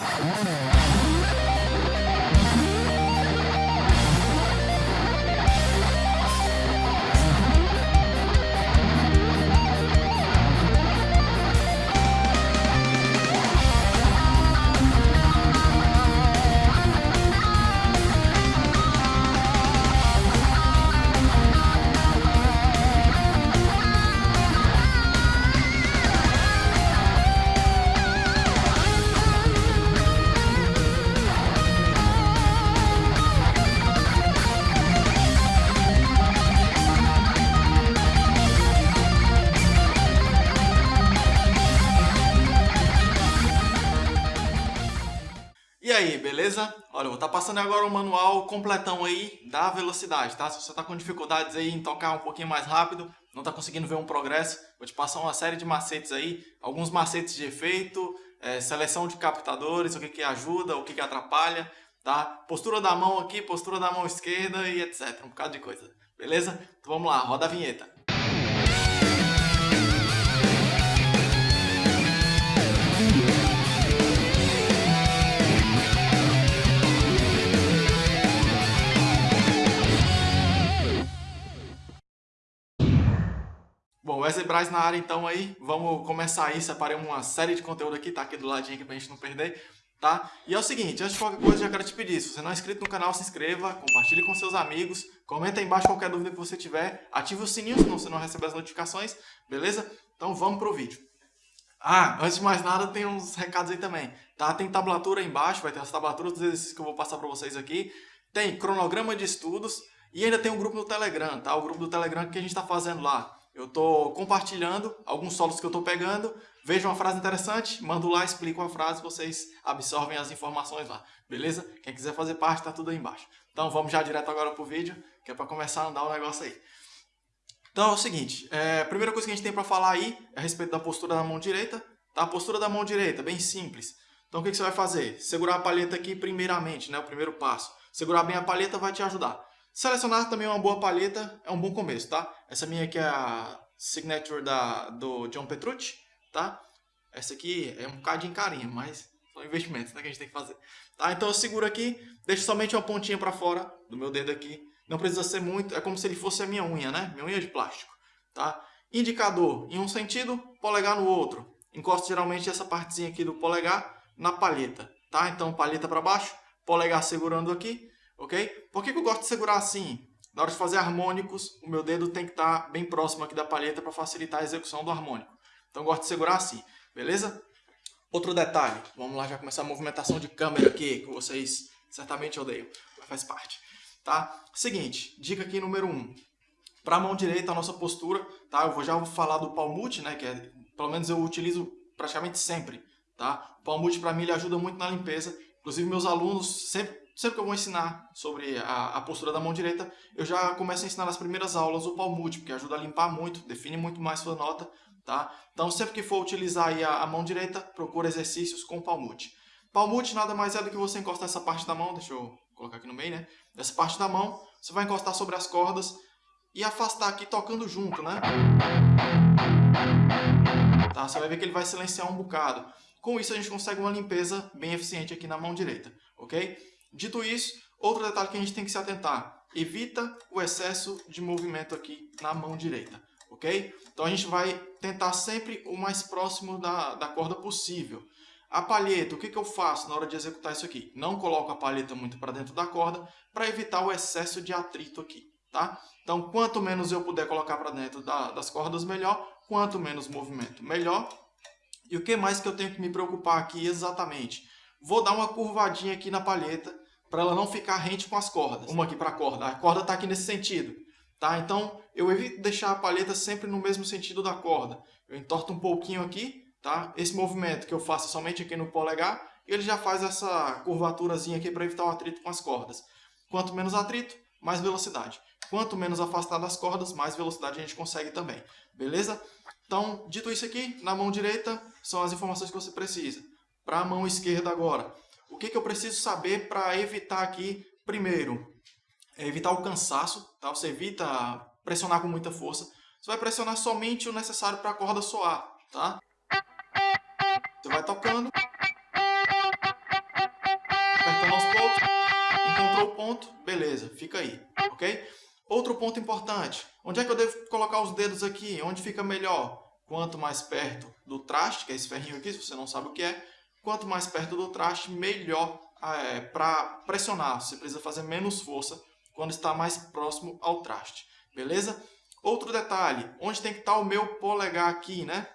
Oh, passando agora o manual completão aí da velocidade, tá? Se você está com dificuldades aí em tocar um pouquinho mais rápido, não está conseguindo ver um progresso, vou te passar uma série de macetes aí, alguns macetes de efeito, é, seleção de captadores, o que que ajuda, o que que atrapalha, tá? Postura da mão aqui, postura da mão esquerda e etc, um bocado de coisa, beleza? Então vamos lá, roda a vinheta. Wesley Braz na área então aí, vamos começar aí, separei uma série de conteúdo aqui, tá aqui do ladinho aqui pra gente não perder, tá? E é o seguinte, antes de qualquer coisa já quero te pedir, se você não é inscrito no canal, se inscreva, compartilhe com seus amigos, comenta aí embaixo qualquer dúvida que você tiver, ative o sininho, senão você não recebe as notificações, beleza? Então vamos pro vídeo. Ah, antes de mais nada tem uns recados aí também, tá? Tem tablatura aí embaixo, vai ter as tablaturas dos exercícios que eu vou passar pra vocês aqui, tem cronograma de estudos e ainda tem um grupo no Telegram, tá? O grupo do Telegram que a gente tá fazendo lá. Eu estou compartilhando alguns solos que eu estou pegando, vejo uma frase interessante, mando lá, explico a frase, vocês absorvem as informações lá, beleza? Quem quiser fazer parte, está tudo aí embaixo. Então vamos já direto agora para o vídeo, que é para começar a andar o negócio aí. Então é o seguinte, é, a primeira coisa que a gente tem para falar aí é a respeito da postura da mão direita. Tá? A postura da mão direita, bem simples. Então o que, que você vai fazer? Segurar a palheta aqui primeiramente, né? o primeiro passo. Segurar bem a palheta vai te ajudar. Selecionar também uma boa palheta é um bom começo, tá? Essa minha aqui é a Signature da, do John Petrucci, tá? Essa aqui é um bocadinho carinha, mas são investimentos né, que a gente tem que fazer. Tá? Então eu seguro aqui, deixo somente uma pontinha para fora do meu dedo aqui. Não precisa ser muito, é como se ele fosse a minha unha, né? Minha unha de plástico, tá? Indicador em um sentido, polegar no outro. Encosto geralmente essa partezinha aqui do polegar na palheta, tá? Então palheta para baixo, polegar segurando aqui ok? Por que, que eu gosto de segurar assim? Na hora de fazer harmônicos, o meu dedo tem que estar tá bem próximo aqui da palheta para facilitar a execução do harmônico. Então eu gosto de segurar assim, beleza? Outro detalhe, vamos lá já começar a movimentação de câmera aqui, que vocês certamente odeiam, mas faz parte. Tá? Seguinte, dica aqui número 1. Um. Para a mão direita, a nossa postura, tá? Eu vou já falar do palmute, né? Que é, pelo menos eu utilizo praticamente sempre, tá? O palmute para mim ele ajuda muito na limpeza. Inclusive meus alunos sempre Sempre que eu vou ensinar sobre a, a, postura da mão direita, eu já começo a ensinar nas primeiras aulas o palmute, porque ajuda a limpar muito, define muito mais sua nota, tá? Então, sempre que for utilizar a, a, mão direita, procura exercícios com palmute. Palmute nada mais é do que você encostar essa parte da mão, deixa eu colocar aqui no meio, né? Essa parte da mão, você vai encostar sobre as cordas e afastar aqui tocando junto, né? Tá? Você vai ver que ele vai silenciar um bocado. Com isso, a gente consegue uma limpeza bem eficiente aqui na mão direita, ok? Dito isso, outro detalhe que a gente tem que se atentar. Evita o excesso de movimento aqui na mão direita, ok? Então a gente vai tentar sempre o mais próximo da, da corda possível. A palheta, o que, que eu faço na hora de executar isso aqui? Não coloco a palheta muito para dentro da corda para evitar o excesso de atrito aqui, tá? Então, quanto menos eu puder colocar para dentro da, das cordas, melhor. Quanto menos movimento, melhor. E o que mais que eu tenho que me preocupar aqui exatamente? Vou dar uma curvadinha aqui na palheta para ela não ficar rente com as cordas. Uma aqui para a corda. A corda está aqui nesse sentido. Tá? Então, eu evito deixar a palheta sempre no mesmo sentido da corda. Eu entorto um pouquinho aqui. Tá? Esse movimento que eu faço somente aqui no polegar, ele já faz essa curvaturazinha aqui para evitar o atrito com as cordas. Quanto menos atrito, mais velocidade. Quanto menos afastado das cordas, mais velocidade a gente consegue também. Beleza? Então, dito isso aqui, na mão direita são as informações que você precisa. Para a mão esquerda agora, o que, que eu preciso saber para evitar aqui, primeiro, é evitar o cansaço, tá? Você evita pressionar com muita força. Você vai pressionar somente o necessário para a corda soar, tá? Você vai tocando. lá o ponto, beleza, fica aí, ok? Outro ponto importante, onde é que eu devo colocar os dedos aqui? Onde fica melhor? Quanto mais perto do traste, que é esse ferrinho aqui, se você não sabe o que é, quanto mais perto do traste, melhor é, para pressionar. Você precisa fazer menos força quando está mais próximo ao traste, beleza? Outro detalhe, onde tem que estar o meu polegar aqui, né?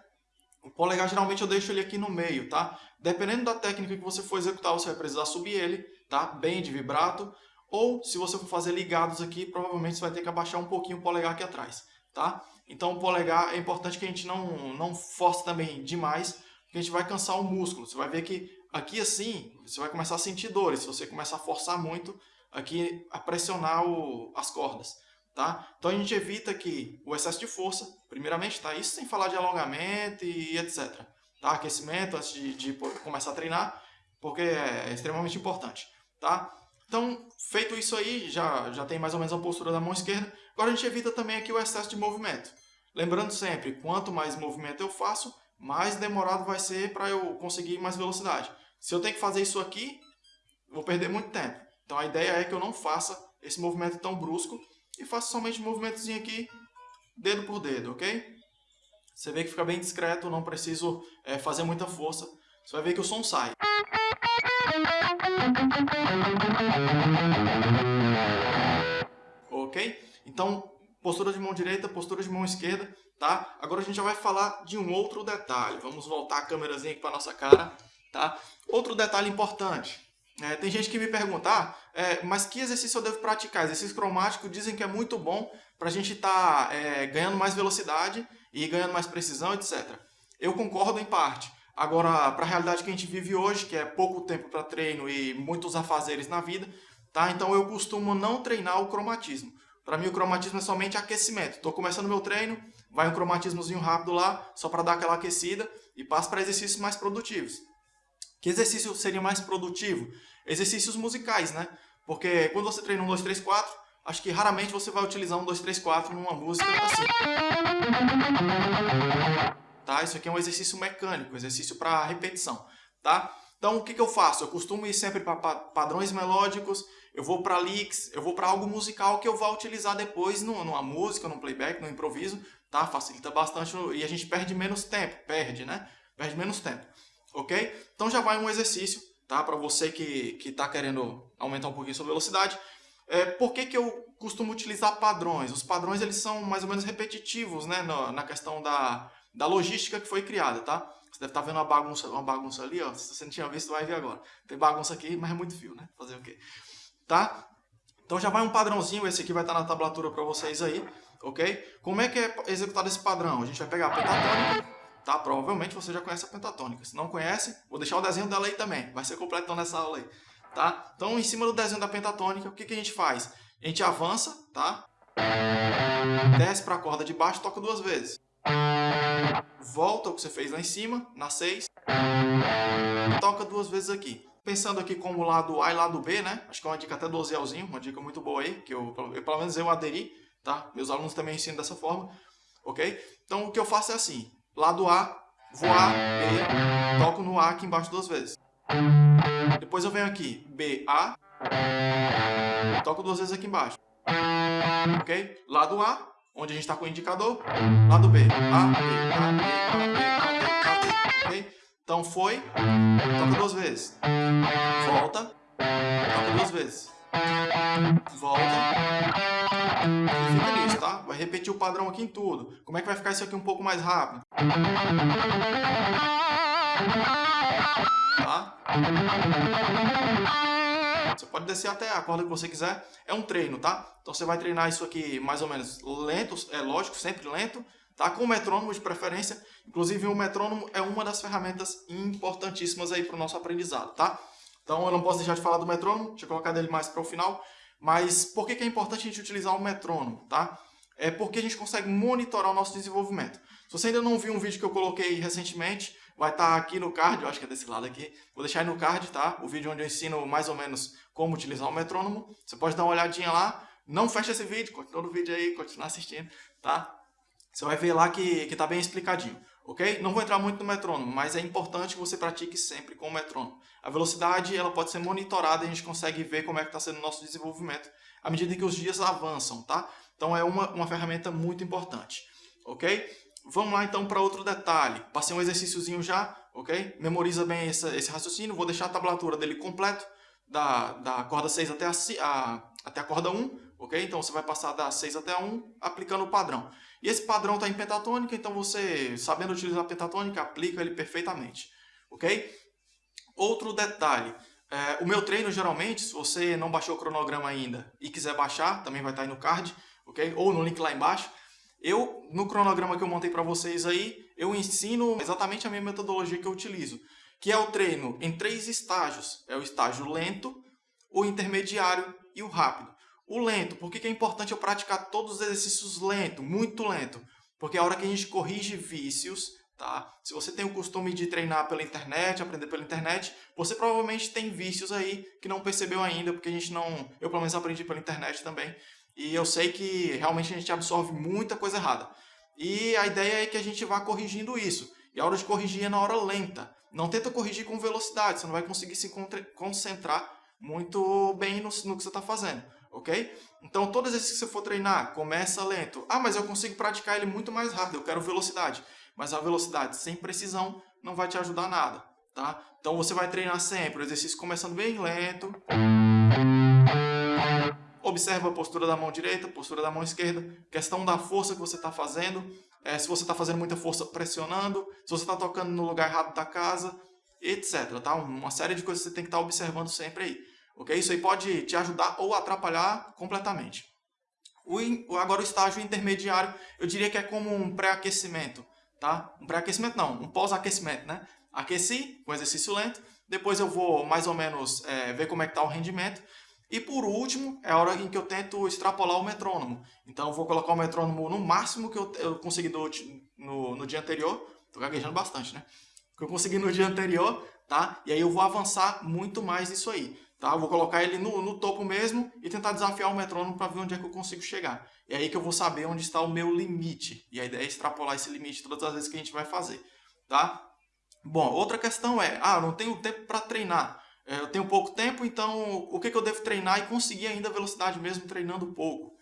O polegar geralmente eu deixo ele aqui no meio, tá? Dependendo da técnica que você for executar, você vai precisar subir ele, tá? Bem de vibrato. Ou se você for fazer ligados aqui, provavelmente você vai ter que abaixar um pouquinho o polegar aqui atrás, tá? Então o polegar é importante que a gente não, não force também demais, porque a gente vai cansar o músculo. Você vai ver que aqui assim, você vai começar a sentir dores, se você começar a forçar muito aqui a pressionar o, as cordas. Tá? Então a gente evita que o excesso de força, primeiramente, tá? isso sem falar de alongamento e etc. Tá? Aquecimento antes de, de começar a treinar, porque é extremamente importante. Tá? Então, feito isso aí, já, já tem mais ou menos a postura da mão esquerda. Agora a gente evita também aqui o excesso de movimento. Lembrando sempre, quanto mais movimento eu faço, mais demorado vai ser para eu conseguir mais velocidade. Se eu tenho que fazer isso aqui, vou perder muito tempo. Então a ideia é que eu não faça esse movimento tão brusco e faça somente um movimentozinho aqui, dedo por dedo, ok? Você vê que fica bem discreto, não preciso é, fazer muita força. Você vai ver que o som sai. Ok? Então, postura de mão direita, postura de mão esquerda, tá? Agora a gente já vai falar de um outro detalhe. Vamos voltar a câmerazinha aqui para nossa cara, tá? Outro detalhe importante. É, tem gente que me pergunta, ah, é, mas que exercício eu devo praticar? Exercício cromático dizem que é muito bom para a gente estar tá, é, ganhando mais velocidade e ganhando mais precisão, etc. Eu concordo em parte. Agora, para a realidade que a gente vive hoje, que é pouco tempo para treino e muitos afazeres na vida, tá? então eu costumo não treinar o cromatismo. Para mim o cromatismo é somente aquecimento. Estou começando meu treino, vai um cromatismozinho rápido lá, só para dar aquela aquecida e passo para exercícios mais produtivos. Que exercício seria mais produtivo? Exercícios musicais, né? Porque quando você treina 1, 2, 3, 4, acho que raramente você vai utilizar 1, 2, 3, 4 numa música assim. Tá? Isso aqui é um exercício mecânico, um exercício para repetição. Tá? Então, o que, que eu faço? Eu costumo ir sempre para padrões melódicos, eu vou para licks, eu vou para algo musical que eu vou utilizar depois numa música, num playback, no improviso, tá? Facilita bastante e a gente perde menos tempo, perde, né? Perde menos tempo, ok? Então já vai um exercício, tá? Para você que está querendo aumentar um pouquinho sua velocidade. É, por que, que eu costumo utilizar padrões? Os padrões eles são mais ou menos repetitivos, né? Na, na questão da, da logística que foi criada, tá? Você deve estar tá vendo uma bagunça, uma bagunça ali, ó. Se você não tinha visto, vai ver agora. Tem bagunça aqui, mas é muito fio, né? Fazer o quê? Tá? Então já vai um padrãozinho, esse aqui vai estar na tablatura para vocês aí, ok? Como é que é executado esse padrão? A gente vai pegar a pentatônica, tá? Provavelmente você já conhece a pentatônica. Se não conhece, vou deixar o desenho dela aí também, vai ser completão nessa aula aí, tá? Então em cima do desenho da pentatônica, o que, que a gente faz? A gente avança, tá? Desce para a corda de baixo, toca duas vezes. Volta o que você fez lá em cima, na 6. Toca duas vezes aqui pensando aqui como lado A e lado B, né? Acho que é uma dica até do Ozelzinho, uma dica muito boa aí, que eu, eu, pelo menos eu aderi, tá? Meus alunos também ensinam dessa forma, ok? Então o que eu faço é assim, lado A, vou A, B, toco no A aqui embaixo duas vezes. Depois eu venho aqui, B, A, toco duas vezes aqui embaixo. Ok? Lado A, onde a gente está com o indicador, lado B, A, B, A, B, A, B, A, B, A, B, ok? Então foi, toca duas vezes. Volta, toca duas vezes. Volta. E fica nisso, tá? Vai repetir o padrão aqui em tudo. Como é que vai ficar isso aqui um pouco mais rápido? Tá? Você pode descer até a corda que você quiser. É um treino, tá? Então você vai treinar isso aqui mais ou menos lento, é lógico, sempre lento tá? com metrônomo de preferência. Inclusive, o metrônomo é uma das ferramentas importantíssimas aí para o nosso aprendizado. Tá? Então, eu não posso deixar de falar do metrônomo, deixa eu colocar dele mais para o final. Mas por que, que é importante a gente utilizar o metrônomo? Tá? É porque a gente consegue monitorar o nosso desenvolvimento. Se você ainda não viu um vídeo que eu coloquei recentemente, vai estar tá aqui no card, eu acho que é desse lado aqui. Vou deixar aí no card, tá? O vídeo onde eu ensino mais ou menos como utilizar o metrônomo. Você pode dar uma olhadinha lá. Não feche esse vídeo, continua o vídeo aí, continua assistindo, tá? Você vai ver lá que está bem explicadinho. ok? Não vou entrar muito no metrônomo, mas é importante que você pratique sempre com o metrônomo. A velocidade ela pode ser monitorada e a gente consegue ver como é que está sendo o nosso desenvolvimento à medida que os dias avançam, tá? Então é uma, uma ferramenta muito importante, ok? Vamos lá então para outro detalhe. Passei um exercíciozinho já, ok? Memoriza bem esse, esse raciocínio, vou deixar a tablatura dele completo, da, da corda 6 até a, a, até a corda 1, ok? Então você vai passar da 6 até a 1 aplicando o padrão. E esse padrão está em pentatônica, então você, sabendo utilizar a pentatônica, aplica ele perfeitamente, ok? Outro detalhe, é, o meu treino geralmente, se você não baixou o cronograma ainda e quiser baixar, também vai estar tá aí no card, ok? Ou no link lá embaixo. Eu, no cronograma que eu montei para vocês aí, eu ensino exatamente a minha metodologia que eu utilizo, que é o treino em três estágios. É o estágio lento, o intermediário e o rápido. O lento, por que é importante eu praticar todos os exercícios lento, muito lento? Porque é a hora que a gente corrige vícios, tá? Se você tem o costume de treinar pela internet, aprender pela internet, você provavelmente tem vícios aí que não percebeu ainda, porque a gente não... Eu, pelo menos, aprendi pela internet também. E eu sei que realmente a gente absorve muita coisa errada. E a ideia é que a gente vá corrigindo isso. E a hora de corrigir é na hora lenta. Não tenta corrigir com velocidade, você não vai conseguir se concentrar muito bem no, no que você está fazendo ok? Então, todas as vezes que você for treinar, começa lento. Ah, mas eu consigo praticar ele muito mais rápido, eu quero velocidade. Mas a velocidade sem precisão não vai te ajudar nada, tá? Então, você vai treinar sempre o exercício começando bem lento. Observa a postura da mão direita, postura da mão esquerda, questão da força que você está fazendo, é, se você está fazendo muita força pressionando, se você está tocando no lugar errado da casa, etc. Tá? Uma série de coisas que você tem que estar tá observando sempre aí. Ok? Isso aí pode te ajudar ou atrapalhar completamente. O, agora o estágio intermediário, eu diria que é como um pré-aquecimento. Tá? Um pré-aquecimento não, um pós-aquecimento. Né? Aqueci com exercício lento, depois eu vou mais ou menos é, ver como é que está o rendimento. E por último, é a hora em que eu tento extrapolar o metrônomo. Então eu vou colocar o metrônomo no máximo que eu, eu consegui do, no, no dia anterior. Estou gaguejando bastante, né? Que eu consegui no dia anterior, tá? E aí eu vou avançar muito mais nisso aí. Tá? vou colocar ele no, no topo mesmo e tentar desafiar o metrônomo para ver onde é que eu consigo chegar. E aí que eu vou saber onde está o meu limite. E a ideia é extrapolar esse limite todas as vezes que a gente vai fazer. Tá? Bom, outra questão é, ah, não tenho tempo para treinar. É, eu tenho pouco tempo, então o que, que eu devo treinar e conseguir ainda velocidade mesmo treinando pouco?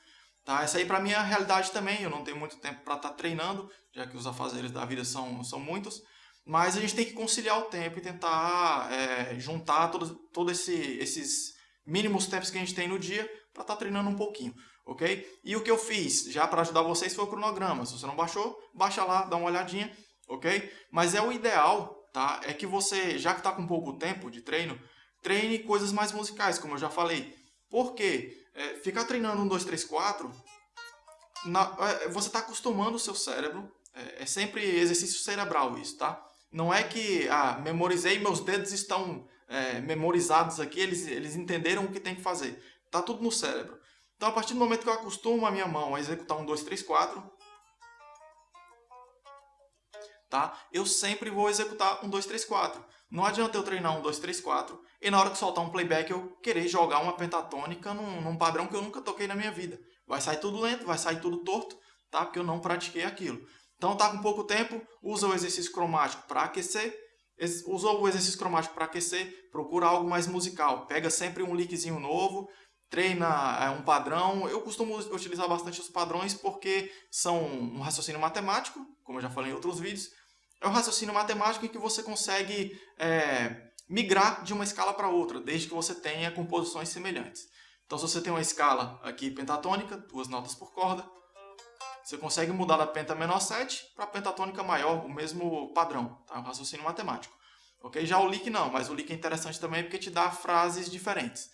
Tá? Essa aí para mim é a realidade também. Eu não tenho muito tempo para estar tá treinando, já que os afazeres da vida são, são muitos. Mas a gente tem que conciliar o tempo e tentar é, juntar todos todo esse, esses mínimos tempos que a gente tem no dia para estar tá treinando um pouquinho, ok? E o que eu fiz, já para ajudar vocês, foi o cronograma. Se você não baixou, baixa lá, dá uma olhadinha, ok? Mas é o ideal, tá? É que você, já que está com pouco tempo de treino, treine coisas mais musicais, como eu já falei. Por quê? É, ficar treinando um, dois, três, quatro, na, é, você está acostumando o seu cérebro, é, é sempre exercício cerebral isso, tá? Não é que, ah, memorizei, meus dedos estão é, memorizados aqui, eles, eles entenderam o que tem que fazer. Está tudo no cérebro. Então, a partir do momento que eu acostumo a minha mão a executar um, dois, três, quatro, tá? eu sempre vou executar um, dois, três, quatro. Não adianta eu treinar um, dois, três, quatro e na hora que soltar um playback eu querer jogar uma pentatônica num, num padrão que eu nunca toquei na minha vida. Vai sair tudo lento, vai sair tudo torto, tá? porque eu não pratiquei aquilo. Então está com pouco tempo, usa o exercício cromático para aquecer. Usou o exercício cromático para aquecer, procura algo mais musical. Pega sempre um lickzinho novo, treina é, um padrão. Eu costumo utilizar bastante os padrões porque são um raciocínio matemático, como eu já falei em outros vídeos. É um raciocínio matemático em que você consegue é, migrar de uma escala para outra, desde que você tenha composições semelhantes. Então, se você tem uma escala aqui pentatônica, duas notas por corda, você consegue mudar da penta menor 7 para pentatônica maior, o mesmo padrão, tá? um raciocínio matemático. Okay? Já o lick não, mas o lick é interessante também porque te dá frases diferentes.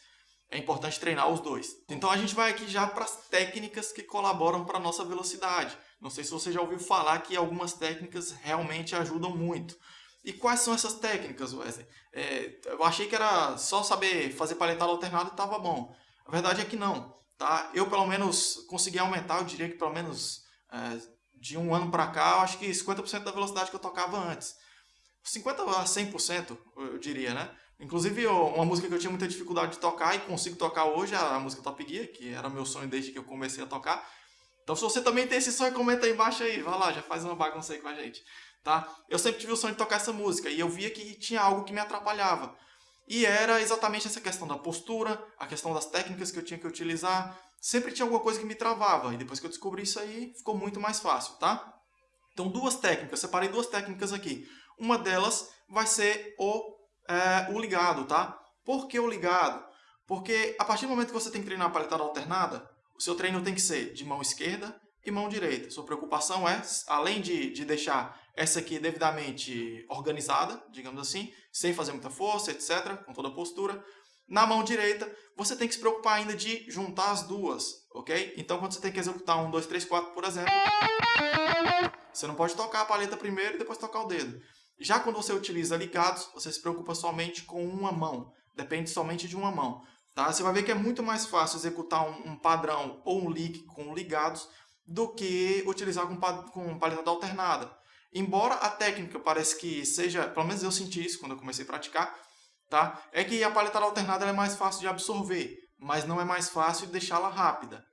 É importante treinar os dois. Então a gente vai aqui já para as técnicas que colaboram para a nossa velocidade. Não sei se você já ouviu falar que algumas técnicas realmente ajudam muito. E quais são essas técnicas, Wesley? É, eu achei que era só saber fazer paletada alternada e estava bom. A verdade é que não. Tá? Eu, pelo menos, consegui aumentar, eu diria que pelo menos de um ano para cá, eu acho que 50% da velocidade que eu tocava antes. 50% a 100%, eu diria, né? Inclusive, uma música que eu tinha muita dificuldade de tocar e consigo tocar hoje, a música Top Gear, que era meu sonho desde que eu comecei a tocar. Então, se você também tem esse sonho, comenta aí embaixo aí. Vai lá, já faz uma bagunça aí com a gente. tá? Eu sempre tive o sonho de tocar essa música e eu via que tinha algo que me atrapalhava. E era exatamente essa questão da postura, a questão das técnicas que eu tinha que utilizar. Sempre tinha alguma coisa que me travava. E depois que eu descobri isso aí, ficou muito mais fácil, tá? Então, duas técnicas. Separei duas técnicas aqui. Uma delas vai ser o, é, o ligado, tá? Por que o ligado? Porque a partir do momento que você tem que treinar a paletada alternada, o seu treino tem que ser de mão esquerda e mão direita. Sua preocupação é, além de, de deixar essa aqui devidamente organizada, digamos assim, sem fazer muita força, etc., com toda a postura, na mão direita, você tem que se preocupar ainda de juntar as duas, ok? Então, quando você tem que executar um, dois, três, quatro, por exemplo, você não pode tocar a paleta primeiro e depois tocar o dedo. Já quando você utiliza ligados, você se preocupa somente com uma mão, depende somente de uma mão. Tá? Você vai ver que é muito mais fácil executar um, um padrão ou um lick com ligados do que utilizar com, com paleta alternada. Embora a técnica parece que seja, pelo menos eu senti isso quando eu comecei a praticar, tá? é que a paleta alternada é mais fácil de absorver, mas não é mais fácil de deixá-la rápida.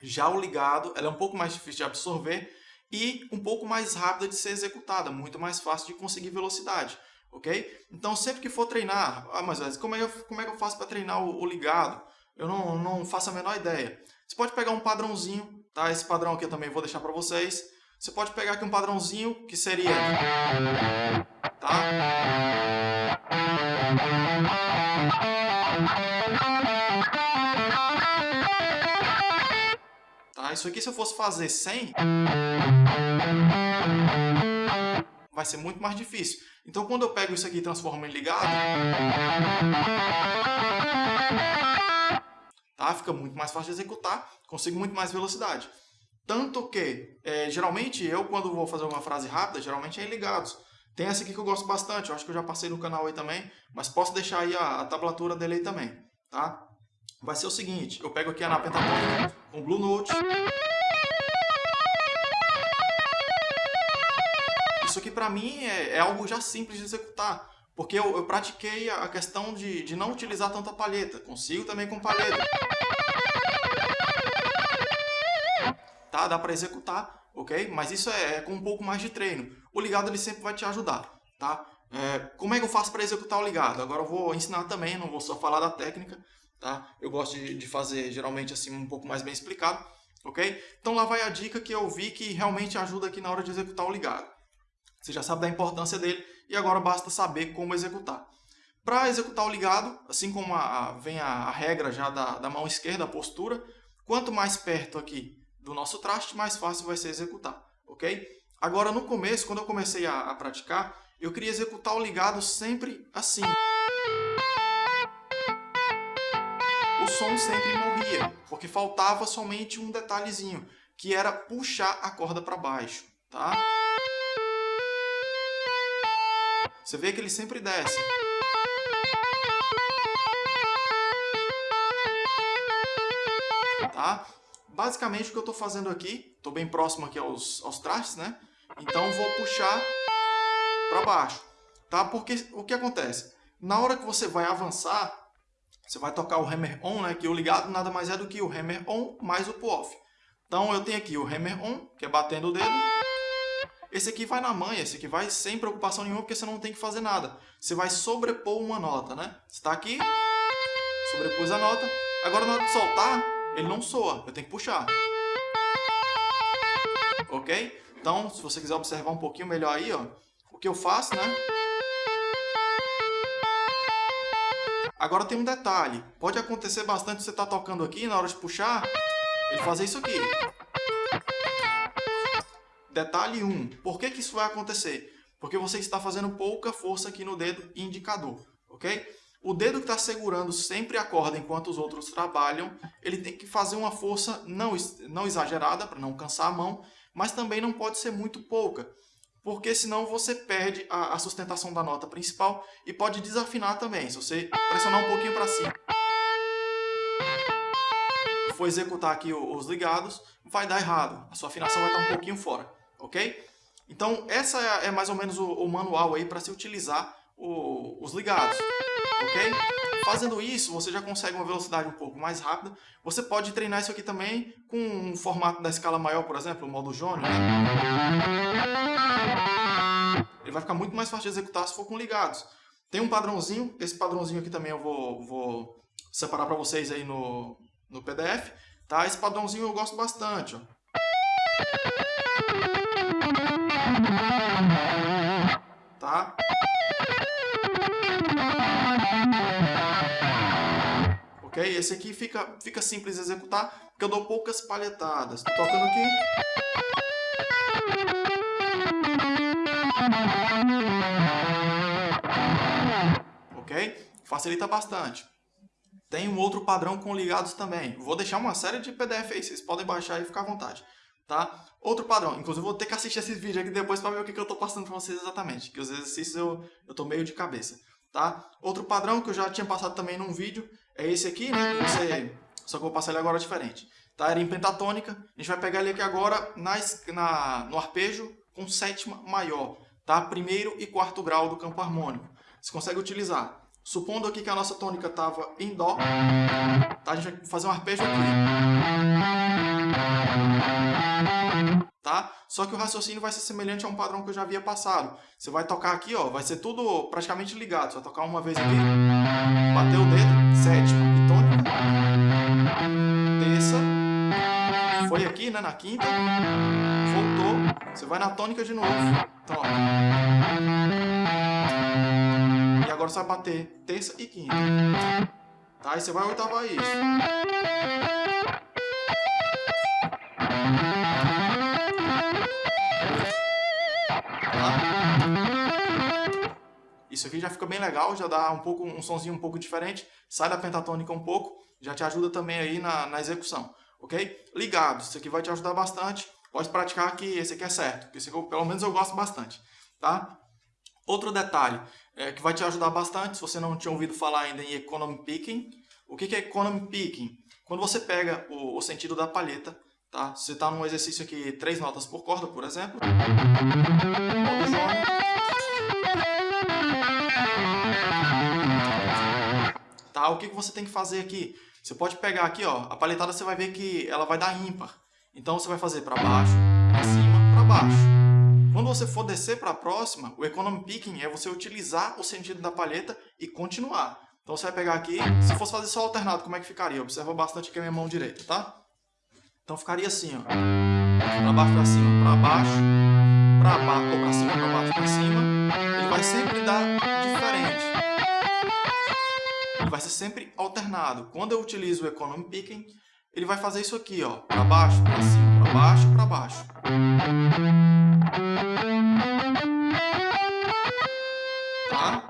Já o ligado ela é um pouco mais difícil de absorver e um pouco mais rápida de ser executada, muito mais fácil de conseguir velocidade. ok? Então, sempre que for treinar, ah, mas como é, como é que eu faço para treinar o, o ligado? Eu não, não faço a menor ideia. Você pode pegar um padrãozinho Tá? Esse padrão aqui eu também vou deixar para vocês. Você pode pegar aqui um padrãozinho que seria... Tá? Tá? Isso aqui se eu fosse fazer sem... Vai ser muito mais difícil. Então quando eu pego isso aqui e transformo em ligado... Tá? Fica muito mais fácil de executar consigo muito mais velocidade. Tanto que, é, geralmente, eu quando vou fazer uma frase rápida, geralmente é em ligados. Tem essa aqui que eu gosto bastante, eu acho que eu já passei no canal aí também, mas posso deixar aí a, a tablatura dele aí também, tá? Vai ser o seguinte, eu pego aqui a na pentatônica com Blue Note. Isso aqui pra mim é, é algo já simples de executar, porque eu, eu pratiquei a questão de, de não utilizar tanta palheta, consigo também com palheta. tá? Dá para executar, ok? Mas isso é, é, com um pouco mais de treino. O ligado ele sempre vai te ajudar, tá? É, como é que eu faço para executar o ligado? Agora eu vou ensinar também, não vou só falar da técnica, tá? Eu gosto de, de fazer geralmente assim um pouco mais bem explicado, ok? Então lá vai a dica que eu vi que realmente ajuda aqui na hora de executar o ligado. Você já sabe da importância dele e agora basta saber como executar. Para executar o ligado, assim como a, a, vem a, a, regra já da, da mão esquerda, a postura, quanto mais perto aqui do nosso traste, mais fácil vai ser executar, ok? Agora, no começo, quando eu comecei a, a praticar, eu queria executar o ligado sempre assim. O som sempre morria, porque faltava somente um detalhezinho, que era puxar a corda para baixo, tá? Você vê que ele sempre desce. Tá? basicamente o que eu estou fazendo aqui, estou bem próximo aqui aos, aos trastes, né? Então vou puxar para baixo, tá? Porque o que acontece? Na hora que você vai avançar, você vai tocar o hammer on, né? Que o ligado nada mais é do que o hammer on mais o pull-off. Então eu tenho aqui o hammer on, que é batendo o dedo. Esse aqui vai na manha, esse aqui vai sem preocupação nenhuma, porque você não tem que fazer nada. Você vai sobrepor uma nota, né? Você está aqui, sobrepôs a nota. Agora na hora de soltar, ele não soa, eu tenho que puxar. Ok? Então, se você quiser observar um pouquinho melhor aí, ó, o que eu faço, né? Agora tem um detalhe. Pode acontecer bastante você estar tá tocando aqui, na hora de puxar, ele fazer isso aqui. Detalhe 1. Um, por que, que isso vai acontecer? Porque você está fazendo pouca força aqui no dedo indicador, ok? O dedo que está segurando sempre a corda enquanto os outros trabalham, ele tem que fazer uma força não, não exagerada para não cansar a mão, mas também não pode ser muito pouca, porque senão você perde a, a sustentação da nota principal e pode desafinar também. Se você pressionar um pouquinho para cima, for executar aqui os ligados, vai dar errado. A sua afinação vai estar um pouquinho fora, ok? Então, essa é, é mais ou menos o, o manual aí para se utilizar o, os ligados ok? Fazendo isso, você já consegue uma velocidade um pouco mais rápida. Você pode treinar isso aqui também com um formato da escala maior, por exemplo, o modo. Né? ele vai ficar muito mais fácil de executar se for com ligados. Tem um padrãozinho, esse padrãozinho aqui também eu vou, vou separar para vocês aí no, no PDF. Tá? Esse padrãozinho eu gosto bastante. Ó. Tá? Ok? Esse aqui fica, fica simples de executar, porque eu dou poucas palhetadas. Estou tocando aqui. Ok? Facilita bastante. Tem um outro padrão com ligados também. Vou deixar uma série de PDF aí, vocês podem baixar e ficar à vontade. Tá? Outro padrão, inclusive vou ter que assistir esse vídeo aqui depois para ver o que, que eu estou passando para vocês exatamente, que os exercícios eu estou meio de cabeça. Tá? Outro padrão que eu já tinha passado também num vídeo é esse aqui, né? Você, só que eu vou passar ele agora diferente. Tá? Era em pentatônica, a gente vai pegar ele aqui agora na, no arpejo com sétima maior, tá? Primeiro e quarto grau do campo harmônico. Você consegue utilizar Supondo aqui que a nossa tônica estava em Dó, tá? a gente vai fazer um arpejo aqui. Tá? Só que o raciocínio vai ser semelhante a um padrão que eu já havia passado. Você vai tocar aqui, ó, vai ser tudo praticamente ligado. Você vai tocar uma vez aqui, bater o dedo, sétima e tônica, terça, foi aqui, né, na quinta, voltou, você vai na tônica de novo. Então, ó agora você vai bater terça e quinta. Tá? Aí você vai oitavar isso. Tá? Isso aqui já fica bem legal, já dá um pouco um sonzinho um pouco diferente, sai da pentatônica um pouco, já te ajuda também aí na, na execução, ok? Ligados, isso aqui vai te ajudar bastante, pode praticar que esse aqui é certo, que esse aqui, pelo menos eu gosto bastante, tá? Outro detalhe é, que vai te ajudar bastante, se você não tinha ouvido falar ainda em Economy Picking. O que é Economy Picking? Quando você pega o, o sentido da palheta, tá? você está num exercício aqui, três notas por corda, por exemplo. Tá? O que, que você tem que fazer aqui? Você pode pegar aqui, ó, a palhetada você vai ver que ela vai dar ímpar. Então você vai fazer para baixo, para cima, para baixo. Quando você for descer para a próxima, o economy picking é você utilizar o sentido da palheta e continuar. Então você vai pegar aqui, se fosse fazer só alternado, como é que ficaria? Observa bastante aqui a minha mão direita, tá? Então ficaria assim, ó. Para baixo, para cima, para baixo, para baixo, ou para cima, para baixo, para cima. Ele vai sempre dar diferente. Ele vai ser sempre alternado. Quando eu utilizo o economy picking, ele vai fazer isso aqui, ó. Para baixo, para cima, para baixo, para baixo. Tá?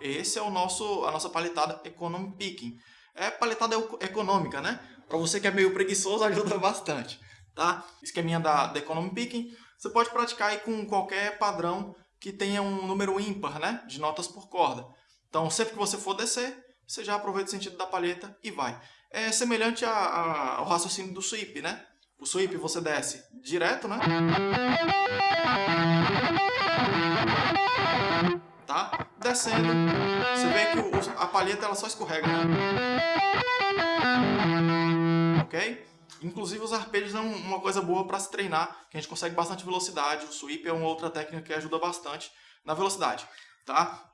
Esse é o nosso, a nossa paletada Economy Picking. É paletada econômica, né? Para você que é meio preguiçoso, ajuda bastante. Tá? Esqueminha da, da Economy Picking. Você pode praticar aí com qualquer padrão que tenha um número ímpar, né? De notas por corda. Então, sempre que você for descer, você já aproveita o sentido da palheta e vai. É semelhante a, a, ao raciocínio do sweep, né? O sweep você desce direto, né? Tá? Descendo, você vê que o, a palheta ela só escorrega, né? Ok? Inclusive os arpejos é uma coisa boa para se treinar, que a gente consegue bastante velocidade. O sweep é uma outra técnica que ajuda bastante na velocidade, tá?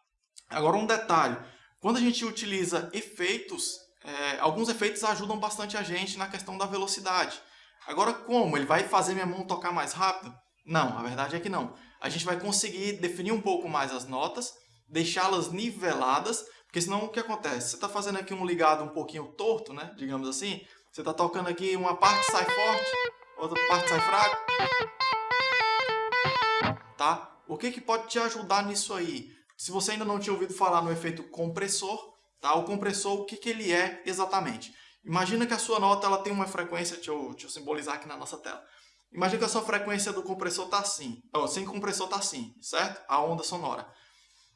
Agora um detalhe, quando a gente utiliza efeitos, é, alguns efeitos ajudam bastante a gente na questão da velocidade. Agora como? Ele vai fazer minha mão tocar mais rápido? Não, a verdade é que não. A gente vai conseguir definir um pouco mais as notas, deixá-las niveladas, porque senão o que acontece? Você está fazendo aqui um ligado um pouquinho torto, né? digamos assim, você está tocando aqui uma parte sai forte, outra parte sai fraca. Tá? O que, que pode te ajudar nisso aí? Se você ainda não tinha ouvido falar no efeito compressor, tá? o compressor, o que, que ele é exatamente? Imagina que a sua nota ela tem uma frequência, deixa eu, deixa eu simbolizar aqui na nossa tela. Imagina que a sua frequência do compressor está assim, oh, sem compressor está assim, certo? A onda sonora.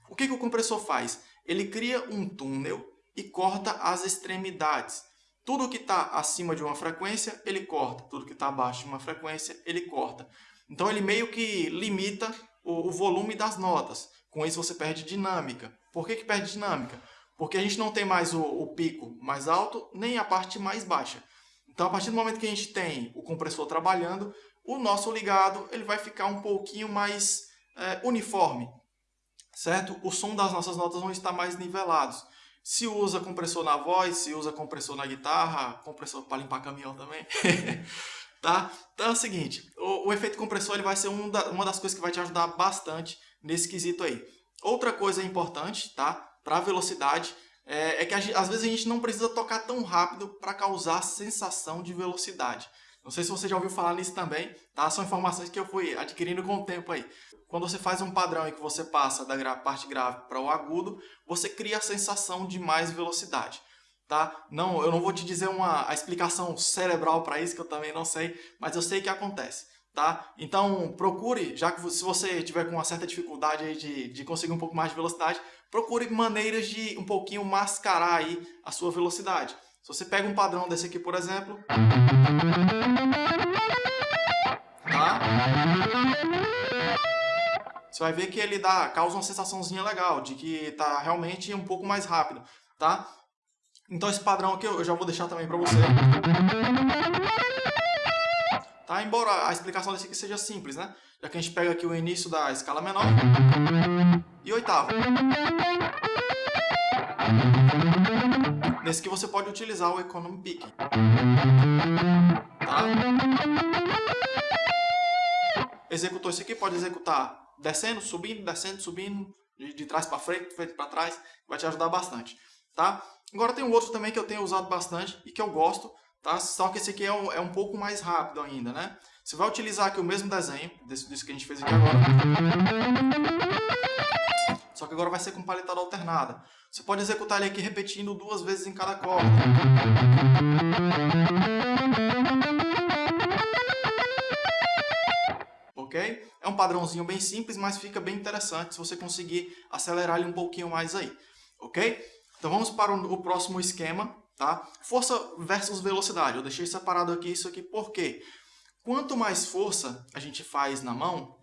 O que, que o compressor faz? Ele cria um túnel e corta as extremidades. Tudo que está acima de uma frequência, ele corta. Tudo que está abaixo de uma frequência, ele corta. Então ele meio que limita o, o volume das notas. Com isso você perde dinâmica. Por que, que perde dinâmica? Porque a gente não tem mais o, o pico mais alto, nem a parte mais baixa. Então, a partir do momento que a gente tem o compressor trabalhando, o nosso ligado ele vai ficar um pouquinho mais é, uniforme, certo? O som das nossas notas vão estar mais nivelados. Se usa compressor na voz, se usa compressor na guitarra, compressor para limpar caminhão também. tá? Então é o seguinte, o, o efeito compressor ele vai ser um da, uma das coisas que vai te ajudar bastante nesse quesito aí. Outra coisa importante, tá? Para velocidade, é, é que às vezes a gente não precisa tocar tão rápido para causar sensação de velocidade. Não sei se você já ouviu falar nisso também, tá? São informações que eu fui adquirindo com o tempo aí. Quando você faz um padrão e que você passa da parte grave para o agudo, você cria a sensação de mais velocidade. Tá? Não, eu não vou te dizer uma a explicação cerebral para isso, que eu também não sei, mas eu sei que acontece. Tá? Então, procure, já que se você tiver com uma certa dificuldade de, de conseguir um pouco mais de velocidade, procure maneiras de um pouquinho mascarar aí a sua velocidade. Se você pega um padrão desse aqui, por exemplo, tá? você vai ver que ele dá, causa uma sensaçãozinha legal, de que está realmente um pouco mais rápido, tá? Então esse padrão aqui eu já vou deixar também para você. Tá? Embora a explicação desse aqui seja simples, né? Já que a gente pega aqui o início da escala menor e oitava. Nesse que você pode utilizar o Economy Picking. Tá? Executou isso aqui, pode executar descendo, subindo, descendo, subindo, de, de trás para frente, frente para trás, vai te ajudar bastante, tá? Agora tem um outro também que eu tenho usado bastante e que eu gosto, tá? Só que esse aqui é um, é um pouco mais rápido ainda, né? Você vai utilizar aqui o mesmo desenho, desse, desse que a gente fez aqui agora. Só que agora vai ser com paletada alternada. Você pode executar ele aqui repetindo duas vezes em cada corda. ok? É um padrãozinho bem simples, mas fica bem interessante se você conseguir acelerar ele um pouquinho mais aí, ok? Então vamos para o próximo esquema, tá? Força versus velocidade. Eu deixei separado aqui isso aqui porque quanto mais força a gente faz na mão,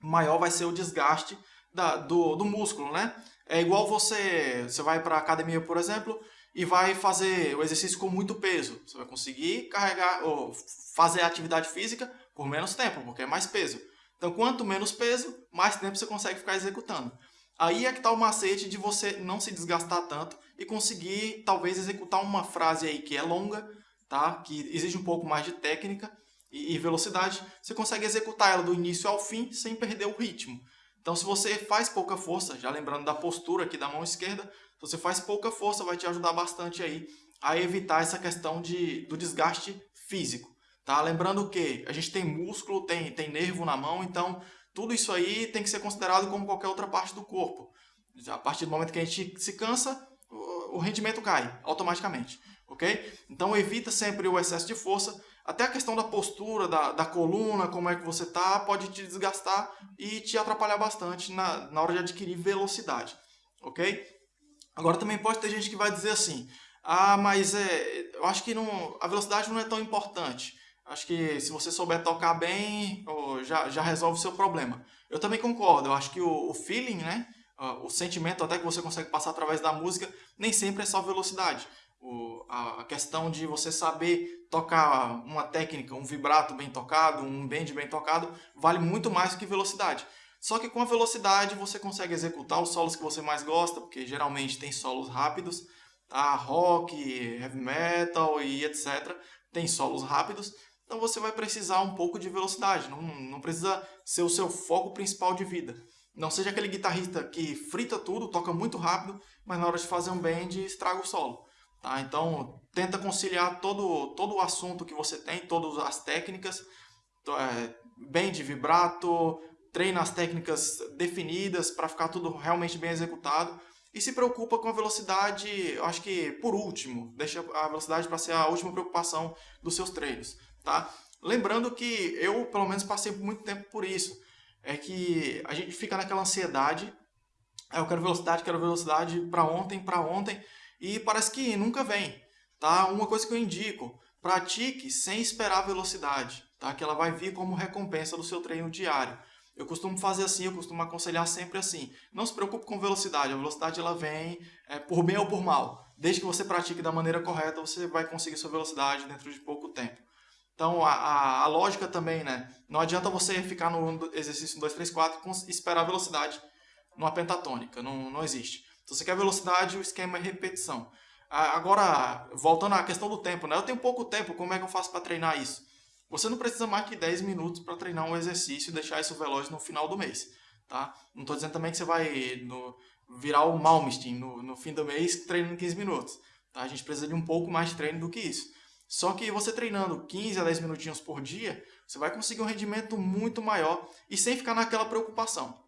maior vai ser o desgaste da, do, do músculo, né? É igual você, você vai para a academia, por exemplo, e vai fazer o exercício com muito peso. Você vai conseguir carregar ou fazer a atividade física por menos tempo, porque é mais peso. Então, quanto menos peso, mais tempo você consegue ficar executando. Aí é que está o macete de você não se desgastar tanto e conseguir, talvez, executar uma frase aí que é longa, tá? que exige um pouco mais de técnica e, velocidade. Você consegue executar ela do início ao fim sem perder o ritmo. Então, se você faz pouca força, já lembrando da postura aqui da mão esquerda, se você faz pouca força, vai te ajudar bastante aí a evitar essa questão de, do desgaste físico. Tá? Lembrando que a gente tem músculo, tem, tem nervo na mão, então tudo isso aí tem que ser considerado como qualquer outra parte do corpo. A partir do momento que a gente se cansa, o rendimento cai automaticamente, ok? Então evita sempre o excesso de força, até a questão da postura, da, da coluna, como é que você tá, pode te desgastar e te atrapalhar bastante na, na hora de adquirir velocidade, ok? Agora também pode ter gente que vai dizer assim, ah, mas é, eu acho que não, a velocidade não é tão importante. Acho que se você souber tocar bem, já, já resolve o seu problema. Eu também concordo, eu acho que o, o feeling, né? o sentimento até que você consegue passar através da música, nem sempre é só velocidade. O, a, questão de você saber tocar uma técnica, um vibrato bem tocado, um bend bem tocado, vale muito mais do que velocidade. Só que com a velocidade você consegue executar os solos que você mais gosta, porque geralmente tem solos rápidos, tá? rock, heavy metal e etc. Tem solos rápidos, então você vai precisar um pouco de velocidade, não, não precisa ser o seu foco principal de vida. Não seja aquele guitarrista que frita tudo, toca muito rápido, mas na hora de fazer um bend estraga o solo. Tá? Então tenta conciliar todo, todo o assunto que você tem, todas as técnicas, é, bend, vibrato, treina as técnicas definidas para ficar tudo realmente bem executado e se preocupa com a velocidade, acho que por último, deixa a velocidade para ser a última preocupação dos seus treinos tá? Lembrando que eu, pelo menos, passei muito tempo por isso. É que a gente fica naquela ansiedade, eu quero velocidade, quero velocidade para ontem, para ontem, e parece que nunca vem, tá? Uma coisa que eu indico, pratique sem esperar velocidade, tá? Que ela vai vir como recompensa do seu treino diário. Eu costumo fazer assim, eu costumo aconselhar sempre assim. Não se preocupe com velocidade, a velocidade ela vem é, por bem ou por mal. Desde que você pratique da maneira correta, você vai conseguir sua velocidade dentro de pouco tempo. Então, a, a, a, lógica também, né? Não adianta você ficar no exercício 1, 2, 3, 4 e esperar a velocidade numa pentatônica. Não, não existe. Se você quer velocidade, o esquema é repetição. Agora, voltando à questão do tempo, né? Eu tenho pouco tempo, como é que eu faço para treinar isso? Você não precisa mais que 10 minutos para treinar um exercício e deixar isso veloz no final do mês, tá? Não estou dizendo também que você vai no, virar o Malmsteen no, no fim do mês treinando 15 minutos. Tá? A gente precisa de um pouco mais de treino do que isso. Só que você treinando 15 a 10 minutinhos por dia, você vai conseguir um rendimento muito maior e sem ficar naquela preocupação.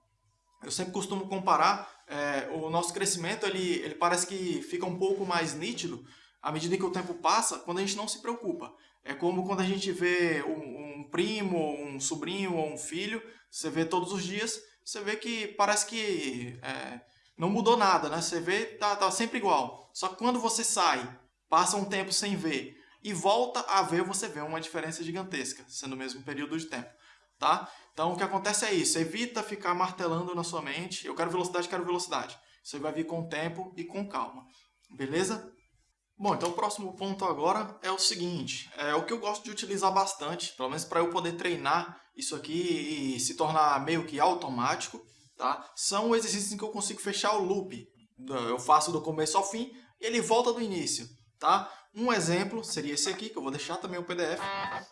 Eu sempre costumo comparar é, o nosso crescimento, ele, ele parece que fica um pouco mais nítido à medida que o tempo passa, quando a gente não se preocupa. É como quando a gente vê um, um primo, um sobrinho ou um filho, você vê todos os dias, você vê que parece que é, não mudou nada, né? Você vê, tá, tá sempre igual. Só que quando você sai, passa um tempo sem ver e volta a ver, você vê uma diferença gigantesca, sendo o mesmo período de tempo, tá? Então, o que acontece é isso, evita ficar martelando na sua mente, eu quero velocidade, quero velocidade. Você vai vir com tempo e com calma, beleza? Bom, então o próximo ponto agora é o seguinte, é o que eu gosto de utilizar bastante, pelo menos para eu poder treinar isso aqui e se tornar meio que automático, tá? São exercícios em que eu consigo fechar o loop. Eu faço do começo ao fim, e ele volta do início, tá? Um exemplo seria esse aqui, que eu vou deixar também o PDF,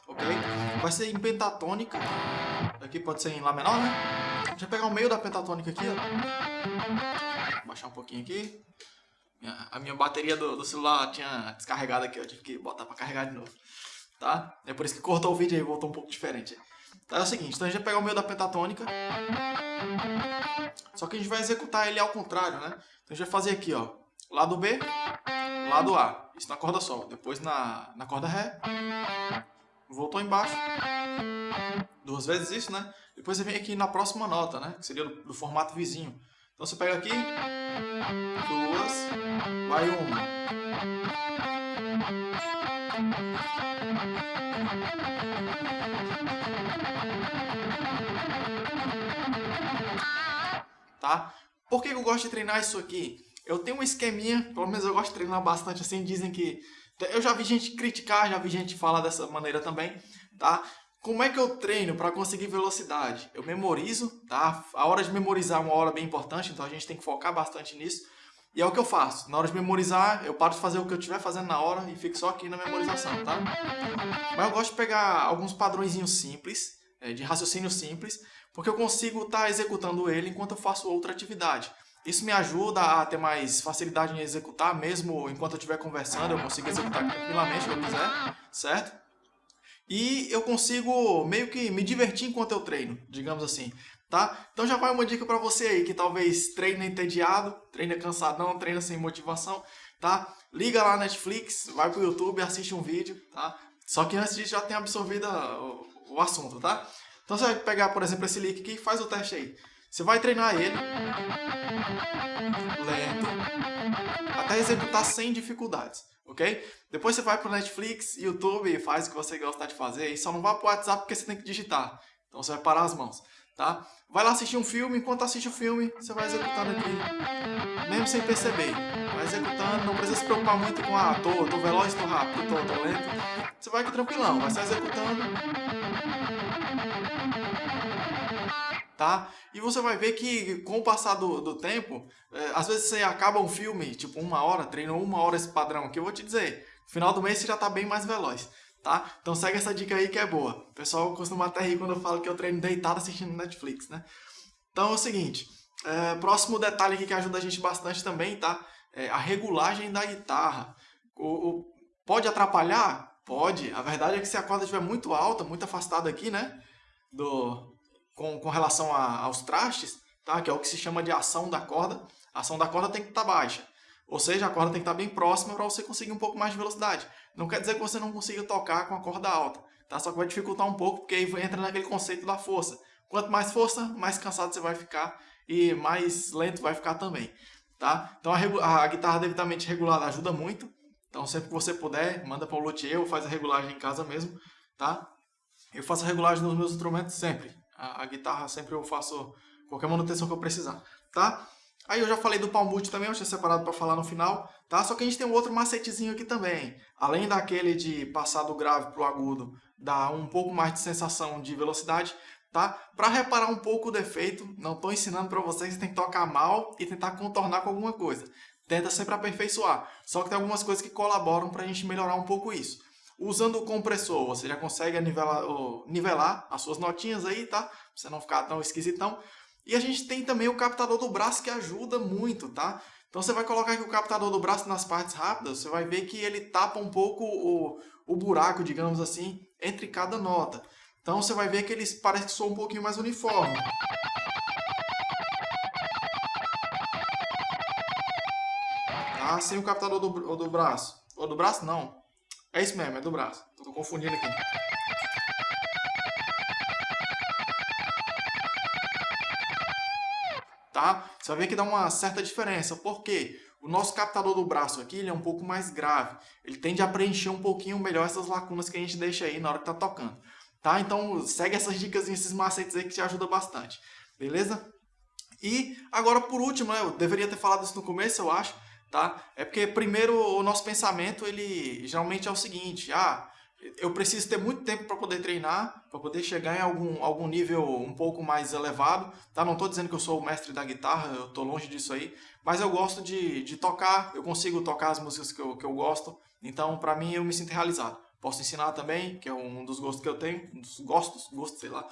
ok? Vai ser em pentatônica, aqui pode ser em Lá menor, né? Deixa eu pegar o meio da pentatônica aqui, ó. Baixar um pouquinho aqui. A minha bateria do, do celular tinha descarregado aqui, eu tive que botar para carregar de novo, tá? É por isso que cortou o vídeo aí, voltou um pouco diferente. Tá, é o seguinte, então a gente vai pegar o meio da pentatônica, só que a gente vai executar ele ao contrário, né? Então a gente vai fazer aqui, ó, lado B, lado A. Isso na corda Sol. Depois na, na corda Ré. Voltou embaixo. Duas vezes isso, né? Depois você vem aqui na próxima nota, né? Que seria do, do formato vizinho. Então você pega aqui. Duas. Vai uma. Tá? Por que eu gosto de treinar isso aqui? Eu tenho um esqueminha, pelo menos eu gosto de treinar bastante assim, dizem que... Eu já vi gente criticar, já vi gente falar dessa maneira também, tá? Como é que eu treino para conseguir velocidade? Eu memorizo, tá? A hora de memorizar é uma hora bem importante, então a gente tem que focar bastante nisso. E é o que eu faço. Na hora de memorizar, eu paro de fazer o que eu estiver fazendo na hora e fico só aqui na memorização, tá? Mas eu gosto de pegar alguns padrõezinhos simples, é, de raciocínio simples, porque eu consigo estar tá executando ele enquanto eu faço outra atividade. Isso me ajuda a ter mais facilidade em executar, mesmo enquanto eu estiver conversando, eu consigo executar tranquilamente se eu quiser, certo? E eu consigo meio que me divertir enquanto eu treino, digamos assim, tá? Então já vai uma dica para você aí que talvez treina entediado, treina cansadão, treina sem motivação, tá? Liga lá na Netflix, vai pro YouTube, assiste um vídeo, tá? Só que antes disso já tem absorvido o, o assunto, tá? Então você vai pegar, por exemplo, esse link aqui e faz o teste aí. Você vai treinar ele lento até executar sem dificuldades, ok? Depois você vai para o Netflix, YouTube faz o que você gosta de fazer e só não vá para o WhatsApp porque você tem que digitar. Então você vai parar as mãos, tá? Vai lá assistir um filme, enquanto assiste o filme, você vai executando aqui, mesmo sem perceber. Vai executando, não precisa se preocupar muito com, ah, tô, tô veloz, tô rápido, tô, tô lento. Você vai aqui tranquilão, vai só executando tá? E você vai ver que com o passar do, do tempo, é, às vezes você acaba um filme, tipo uma hora, treinou uma hora esse padrão aqui, eu vou te dizer, no final do mês você já tá bem mais veloz, tá? Então segue essa dica aí que é boa. O pessoal costuma até rir quando eu falo que eu treino deitado assistindo Netflix, né? Então é o seguinte, é, próximo detalhe aqui que ajuda a gente bastante também, tá? É a regulagem da guitarra. O, o, pode atrapalhar? Pode. A verdade é que se a corda estiver muito alta, muito afastada aqui, né? Do, com, com relação a, aos trastes, tá? que é o que se chama de ação da corda, a ação da corda tem que estar tá baixa. Ou seja, a corda tem que estar tá bem próxima para você conseguir um pouco mais de velocidade. Não quer dizer que você não consiga tocar com a corda alta, tá? só que vai dificultar um pouco, porque aí entra naquele conceito da força. Quanto mais força, mais cansado você vai ficar e mais lento vai ficar também. Tá? Então a, a guitarra devidamente regulada ajuda muito. Então sempre que você puder, manda para o luthier ou faz a regulagem em casa mesmo. Tá? Eu faço a regulagem nos meus instrumentos sempre. A, a, guitarra sempre eu faço qualquer manutenção que eu precisar, tá? Aí eu já falei do palmute também, eu tinha separado para falar no final, tá? Só que a gente tem um outro macetezinho aqui também. Além daquele de passar do grave para o agudo, dar um pouco mais de sensação de velocidade, tá? Para reparar um pouco o defeito, não estou ensinando para vocês, tem que tocar mal e tentar contornar com alguma coisa. Tenta sempre aperfeiçoar. Só que tem algumas coisas que colaboram para a gente melhorar um pouco isso. Usando o compressor, você já consegue nivelar, nivelar as suas notinhas aí, tá? Pra você não ficar tão esquisitão. E a gente tem também o captador do braço que ajuda muito, tá? Então você vai colocar aqui o captador do braço nas partes rápidas, você vai ver que ele tapa um pouco o, o buraco, digamos assim, entre cada nota. Então você vai ver que eles parecem que soam um pouquinho mais uniforme. Tá? Sem o captador do, do braço. Ou do braço não. É isso mesmo, é do braço. Tô confundindo aqui. tá? Você vai ver que dá uma certa diferença. Por quê? O nosso captador do braço aqui ele é um pouco mais grave. Ele tende a preencher um pouquinho melhor essas lacunas que a gente deixa aí na hora que tá tocando. Tá? Então segue essas dicas e esses macetes aí que te ajudam bastante. Beleza? E agora por último, né, eu deveria ter falado isso no começo, eu acho. Tá? É porque primeiro o nosso pensamento ele geralmente é o seguinte. Ah, eu preciso ter muito tempo para poder treinar, para poder chegar em algum, algum nível um pouco mais elevado. Tá? Não estou dizendo que eu sou o mestre da guitarra, eu estou longe disso aí, mas eu gosto de, de tocar, eu consigo tocar as músicas que eu, que eu gosto, então para mim eu me sinto realizado. Posso ensinar também, que é um dos gostos que eu tenho, um dos gostos, gostos, sei lá.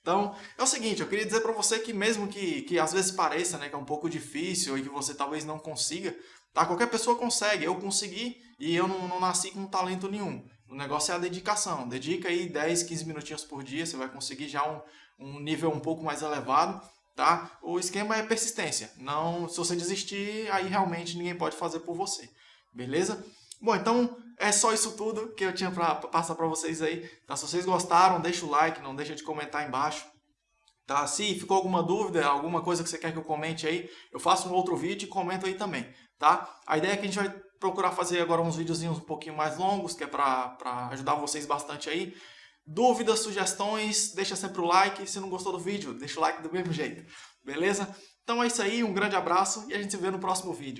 Então, é o seguinte, eu queria dizer para você que mesmo que, que às vezes pareça né, que é um pouco difícil e que você talvez não consiga, tá? qualquer pessoa consegue, eu consegui e eu não, não nasci com talento nenhum. O negócio é a dedicação. Dedica aí 10, 15 minutinhos por dia, você vai conseguir já um, um nível um pouco mais elevado, tá? O esquema é persistência. Não, se você desistir, aí realmente ninguém pode fazer por você. Beleza? Bom, então é só isso tudo que eu tinha para passar para vocês aí. Tá? Se vocês gostaram, deixa o like, não deixa de comentar aí embaixo. Tá? Se ficou alguma dúvida, alguma coisa que você quer que eu comente aí, eu faço um outro vídeo e comento aí também. Tá? A ideia é que a gente vai procurar fazer agora uns videozinhos um pouquinho mais longos, que é para ajudar vocês bastante aí. Dúvidas, sugestões, deixa sempre o like. Se não gostou do vídeo, deixa o like do mesmo jeito. Beleza? Então é isso aí, um grande abraço e a gente se vê no próximo vídeo.